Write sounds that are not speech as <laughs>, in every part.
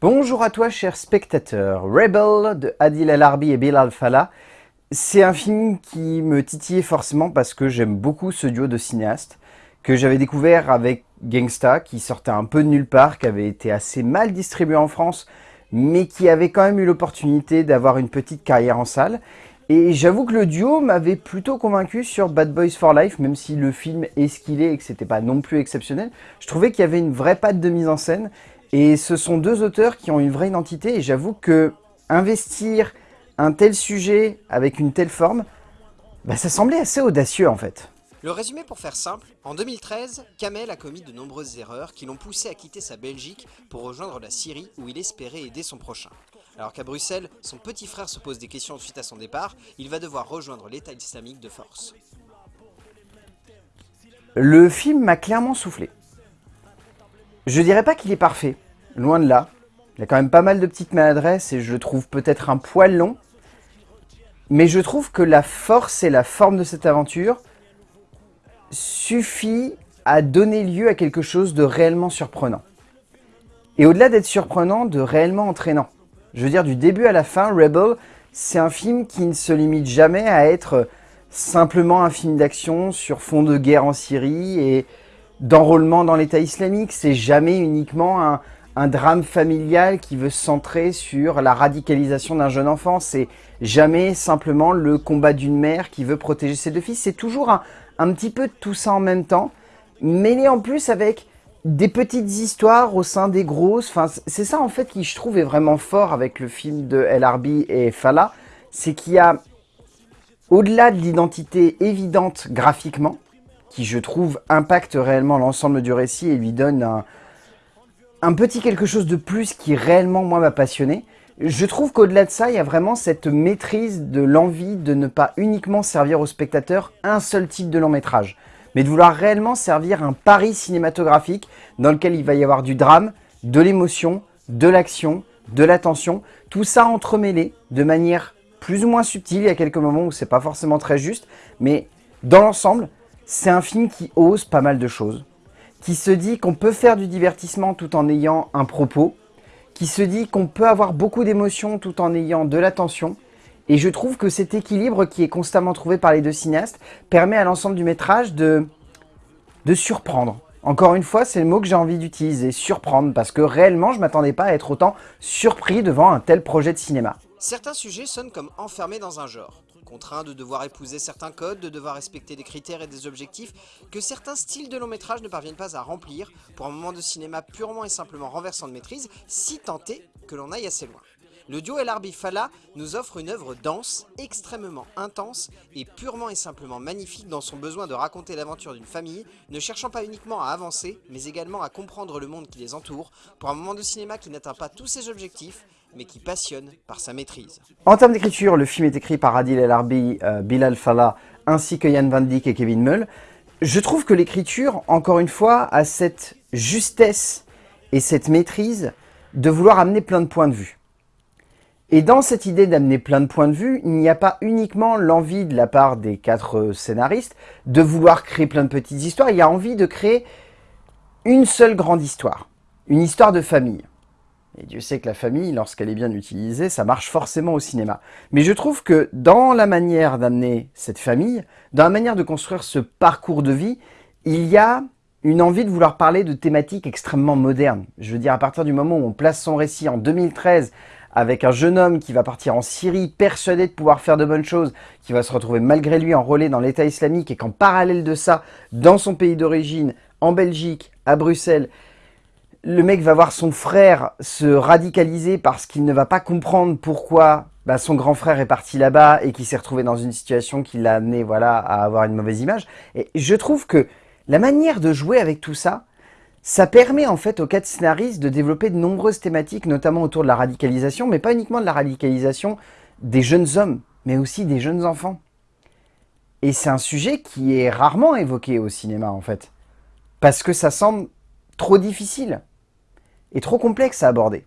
Bonjour à toi cher spectateur, Rebel de Adil El Arbi et Bilal Fallah. C'est un film qui me titillait forcément parce que j'aime beaucoup ce duo de cinéastes que j'avais découvert avec Gangsta qui sortait un peu de nulle part, qui avait été assez mal distribué en France mais qui avait quand même eu l'opportunité d'avoir une petite carrière en salle. Et j'avoue que le duo m'avait plutôt convaincu sur Bad Boys for Life, même si le film est ce qu'il est et que c'était pas non plus exceptionnel. Je trouvais qu'il y avait une vraie patte de mise en scène et ce sont deux auteurs qui ont une vraie identité et j'avoue que investir un tel sujet avec une telle forme, bah, ça semblait assez audacieux en fait. Le résumé pour faire simple, en 2013, Kamel a commis de nombreuses erreurs qui l'ont poussé à quitter sa Belgique pour rejoindre la Syrie où il espérait aider son prochain. Alors qu'à Bruxelles, son petit frère se pose des questions suite à son départ, il va devoir rejoindre l'État islamique de force. Le film m'a clairement soufflé. Je dirais pas qu'il est parfait, loin de là. Il a quand même pas mal de petites maladresses et je le trouve peut-être un poil long. Mais je trouve que la force et la forme de cette aventure suffit à donner lieu à quelque chose de réellement surprenant. Et au-delà d'être surprenant, de réellement entraînant. Je veux dire, du début à la fin, Rebel, c'est un film qui ne se limite jamais à être simplement un film d'action sur fond de guerre en Syrie et d'enrôlement dans l'État islamique. C'est jamais uniquement un, drame familial qui veut se centrer sur la radicalisation d'un jeune enfant. C'est jamais simplement le combat d'une mère qui veut protéger ses deux fils. C'est toujours un, petit peu tout ça en même temps, mêlé en plus avec des petites histoires au sein des grosses. Enfin, c'est ça en fait qui je trouve est vraiment fort avec le film de El Arbi et Fala, c'est qu'il y a, au-delà de l'identité évidente graphiquement, qui je trouve impacte réellement l'ensemble du récit et lui donne un, un petit quelque chose de plus qui réellement moi m'a passionné. Je trouve qu'au-delà de ça, il y a vraiment cette maîtrise de l'envie de ne pas uniquement servir au spectateur un seul type de long métrage, mais de vouloir réellement servir un pari cinématographique dans lequel il va y avoir du drame, de l'émotion, de l'action, de l'attention, tout ça entremêlé de manière plus ou moins subtile, il y a quelques moments où c'est pas forcément très juste, mais dans l'ensemble, c'est un film qui ose pas mal de choses, qui se dit qu'on peut faire du divertissement tout en ayant un propos, qui se dit qu'on peut avoir beaucoup d'émotions tout en ayant de l'attention. Et je trouve que cet équilibre qui est constamment trouvé par les deux cinéastes permet à l'ensemble du métrage de, de surprendre. Encore une fois, c'est le mot que j'ai envie d'utiliser, surprendre, parce que réellement, je m'attendais pas à être autant surpris devant un tel projet de cinéma. Certains sujets sonnent comme enfermés dans un genre contraint de devoir épouser certains codes, de devoir respecter des critères et des objectifs que certains styles de long métrage ne parviennent pas à remplir pour un moment de cinéma purement et simplement renversant de maîtrise, si tenté que l'on aille assez loin. Le duo El Arbi Fala nous offre une œuvre dense, extrêmement intense et purement et simplement magnifique dans son besoin de raconter l'aventure d'une famille, ne cherchant pas uniquement à avancer, mais également à comprendre le monde qui les entoure, pour un moment de cinéma qui n'atteint pas tous ses objectifs, mais qui passionne par sa maîtrise. En termes d'écriture, le film est écrit par Adil El Arbi, euh, Bilal Fallah, ainsi que Yann Van Dyck et Kevin Mull. Je trouve que l'écriture, encore une fois, a cette justesse et cette maîtrise de vouloir amener plein de points de vue. Et dans cette idée d'amener plein de points de vue, il n'y a pas uniquement l'envie de la part des quatre scénaristes de vouloir créer plein de petites histoires, il y a envie de créer une seule grande histoire, une histoire de famille. Et Dieu sait que la famille, lorsqu'elle est bien utilisée, ça marche forcément au cinéma. Mais je trouve que dans la manière d'amener cette famille, dans la manière de construire ce parcours de vie, il y a une envie de vouloir parler de thématiques extrêmement modernes. Je veux dire, à partir du moment où on place son récit en 2013 avec un jeune homme qui va partir en Syrie, persuadé de pouvoir faire de bonnes choses, qui va se retrouver malgré lui enrôlé dans l'État islamique et qu'en parallèle de ça, dans son pays d'origine, en Belgique, à Bruxelles, le mec va voir son frère se radicaliser parce qu'il ne va pas comprendre pourquoi bah, son grand frère est parti là-bas et qu'il s'est retrouvé dans une situation qui l'a amené voilà, à avoir une mauvaise image. Et je trouve que la manière de jouer avec tout ça, ça permet en fait aux quatre scénaristes de développer de nombreuses thématiques, notamment autour de la radicalisation, mais pas uniquement de la radicalisation des jeunes hommes, mais aussi des jeunes enfants. Et c'est un sujet qui est rarement évoqué au cinéma en fait, parce que ça semble trop difficile est trop complexe à aborder.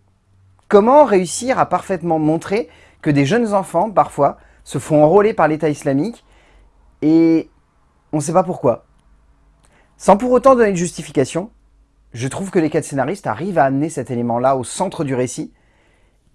Comment réussir à parfaitement montrer que des jeunes enfants, parfois, se font enrôler par l'État islamique et on ne sait pas pourquoi. Sans pour autant donner de justification, Je trouve que les quatre scénaristes arrivent à amener cet élément-là au centre du récit,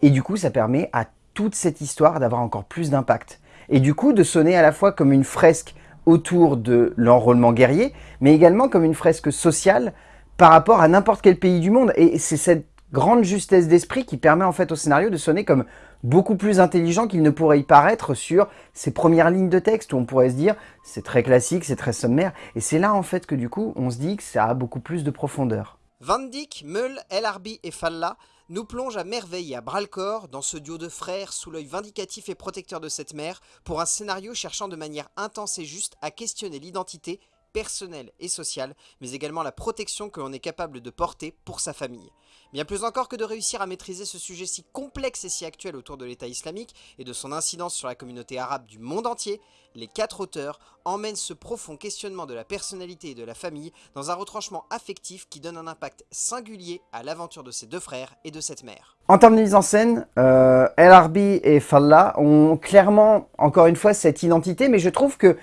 et du coup ça permet à toute cette histoire d'avoir encore plus d'impact. Et du coup de sonner à la fois comme une fresque autour de l'enrôlement guerrier, mais également comme une fresque sociale par rapport à n'importe quel pays du monde. Et c'est cette grande justesse d'esprit qui permet en fait au scénario de sonner comme beaucoup plus intelligent qu'il ne pourrait y paraître sur ces premières lignes de texte où on pourrait se dire c'est très classique, c'est très sommaire. Et c'est là en fait que du coup on se dit que ça a beaucoup plus de profondeur. Van Dyck, Meul, El Arbi et Falla nous plongent à merveille et à bras-le-corps dans ce duo de frères sous l'œil vindicatif et protecteur de cette mère pour un scénario cherchant de manière intense et juste à questionner l'identité personnelle et sociale, mais également la protection que l'on est capable de porter pour sa famille. Bien plus encore que de réussir à maîtriser ce sujet si complexe et si actuel autour de l'État islamique et de son incidence sur la communauté arabe du monde entier, les quatre auteurs emmènent ce profond questionnement de la personnalité et de la famille dans un retranchement affectif qui donne un impact singulier à l'aventure de ces deux frères et de cette mère. En termes de mise en scène, euh, El Arbi et Falla ont clairement, encore une fois, cette identité, mais je trouve que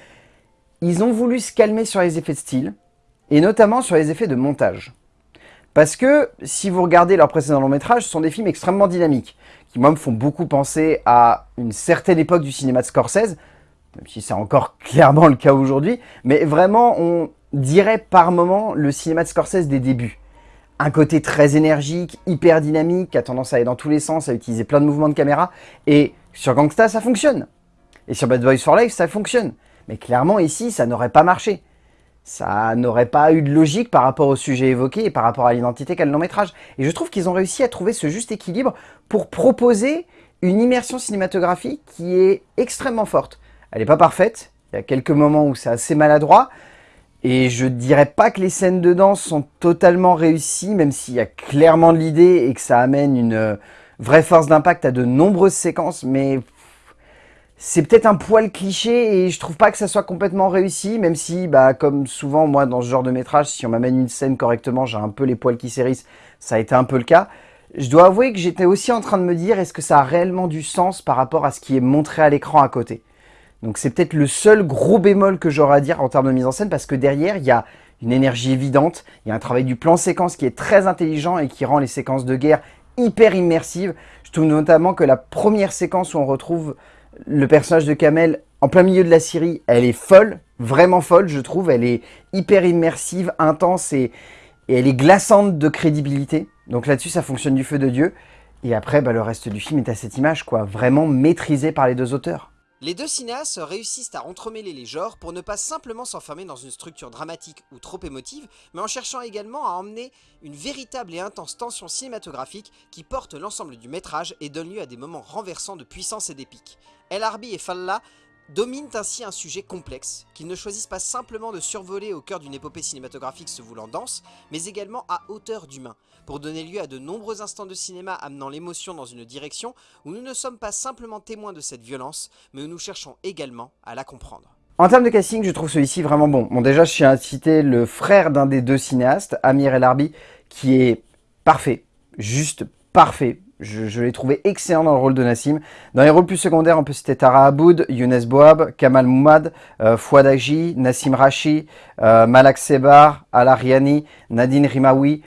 ils ont voulu se calmer sur les effets de style, et notamment sur les effets de montage. Parce que, si vous regardez leurs précédents longs métrages, ce sont des films extrêmement dynamiques, qui moi me font beaucoup penser à une certaine époque du cinéma de Scorsese, même si c'est encore <laughs> clairement le cas aujourd'hui, mais vraiment, on dirait par moment le cinéma de Scorsese des débuts. Un côté très énergique, hyper dynamique, a tendance à aller dans tous les sens, à utiliser plein de mouvements de caméra, et sur Gangsta, ça fonctionne. Et sur Bad Boys for Life, ça fonctionne. Mais clairement, ici, ça n'aurait pas marché ça n'aurait pas eu de logique par rapport au sujet évoqué et par rapport à l'identité qu'a le long métrage. Et je trouve qu'ils ont réussi à trouver ce juste équilibre pour proposer une immersion cinématographique qui est extrêmement forte. Elle n'est pas parfaite, il y a quelques moments où c'est assez maladroit, et je dirais pas que les scènes de danse sont totalement réussies, même s'il y a clairement de l'idée et que ça amène une vraie force d'impact à de nombreuses séquences, mais c'est peut-être un poil cliché et je trouve pas que ça soit complètement réussi, même si, bah, comme souvent, moi, dans ce genre de métrage, si on m'amène une scène correctement, j'ai un peu les poils qui s'hérissent, ça a été un peu le cas. Je dois avouer que j'étais aussi en train de me dire, est-ce que ça a réellement du sens par rapport à ce qui est montré à l'écran à côté? Donc c'est peut-être le seul gros bémol que j'aurais à dire en termes de mise en scène, parce que derrière, il y a une énergie évidente, il y a un travail du plan séquence qui est très intelligent et qui rend les séquences de guerre hyper immersives. Je trouve notamment que la première séquence où on retrouve le personnage de Kamel, en plein milieu de la Syrie, elle est folle, vraiment folle, je trouve. Elle est hyper immersive, intense et, elle est glaçante de crédibilité. Donc là-dessus, ça fonctionne du feu de Dieu. Et après, bah, le reste du film est à cette image, quoi, vraiment maîtrisé par les deux auteurs. Les deux cinéastes réussissent à entremêler les genres pour ne pas simplement s'enfermer dans une structure dramatique ou trop émotive, mais en cherchant également à emmener une véritable et intense tension cinématographique qui porte l'ensemble du métrage et donne lieu à des moments renversants de puissance et d'épique. El Arbi et Falla dominent ainsi un sujet complexe, qu'ils ne choisissent pas simplement de survoler au cœur d'une épopée cinématographique se voulant dense, mais également à hauteur d'humain, pour donner lieu à de nombreux instants de cinéma amenant l'émotion dans une direction où nous ne sommes pas simplement témoins de cette violence, mais où nous cherchons également à la comprendre. En termes de casting, je trouve celui-ci vraiment bon. Bon déjà, je tiens à citer le frère d'un des deux cinéastes, Amir El Arbi, qui est parfait, juste parfait. Je, l'ai trouvé excellent dans le rôle de Nassim. Dans les rôles plus secondaires, on peut citer Tara Aboud, Younes Boab, Kamal Moumad, euh, Fouad Nassim Rashi, euh, Malak Sebar, Al-Ariani, Nadine Rimawi.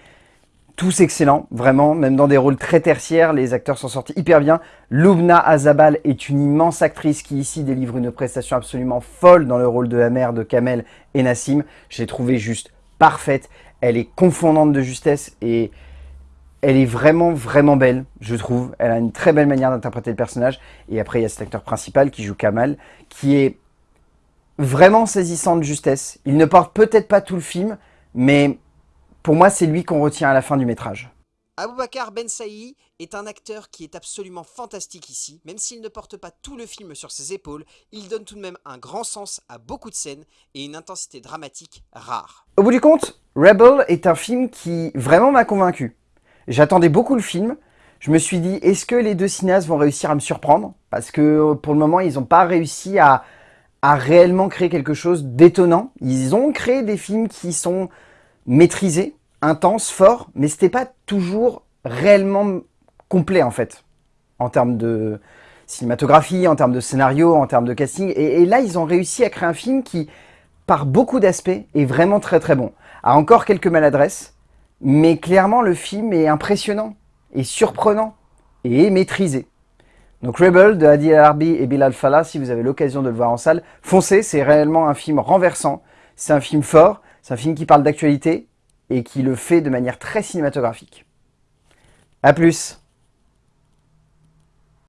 Tous excellents, vraiment, même dans des rôles très tertiaires, les acteurs sont sortis hyper bien. Lubna Azabal est une immense actrice qui ici délivre une prestation absolument folle dans le rôle de la mère de Kamel et Nassim. Je l'ai trouvée juste parfaite, elle est confondante de justesse et elle est vraiment, vraiment belle, je trouve. Elle a une très belle manière d'interpréter le personnage. Et après, il y a cet acteur principal qui joue Kamal, qui est vraiment saisissant de justesse. Il ne porte peut-être pas tout le film, mais pour moi, c'est lui qu'on retient à la fin du métrage. Aboubakar Ben Saï est un acteur qui est absolument fantastique ici, même s'il ne porte pas tout le film sur ses épaules, il donne tout de même un grand sens à beaucoup de scènes et une intensité dramatique rare. Au bout du compte, Rebel est un film qui vraiment m'a convaincu. J'attendais beaucoup le film. Je me suis dit, est-ce que les deux cinéastes vont réussir à me surprendre? Parce que euh, pour le moment, ils n'ont pas réussi à, réellement créer quelque chose d'étonnant. Ils ont créé des films qui sont maîtrisés, intenses, forts, mais c'était pas toujours réellement complet en fait, en termes de cinématographie, en termes de scénario, en termes de casting. Et, et là, ils ont réussi à créer un film qui, par beaucoup d'aspects, est vraiment très très bon. A encore quelques maladresses, Mais clairement, le film est impressionnant, et surprenant, et maîtrisé. Donc Rebel de Adi Arbi et Bilal Fallah, si vous avez l'occasion de le voir en salle, foncez, c'est réellement un film renversant, c'est un film fort, c'est un film qui parle d'actualité, et qui le fait de manière très cinématographique. A plus